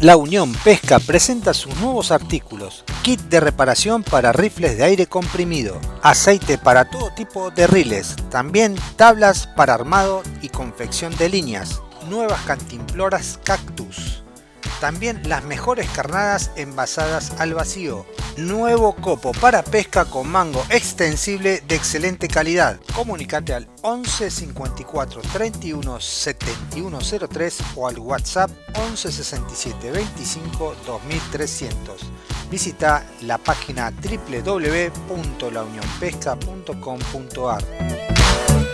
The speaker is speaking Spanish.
La Unión Pesca presenta sus nuevos artículos, kit de reparación para rifles de aire comprimido, aceite para todo tipo de riles, también tablas para armado y confección de líneas, nuevas cantimploras cactus, también las mejores carnadas envasadas al vacío. Nuevo copo para pesca con mango extensible de excelente calidad. Comunicate al 11 54 31 71 03 o al WhatsApp 11 67 25 2300. Visita la página www.launionpesca.com.ar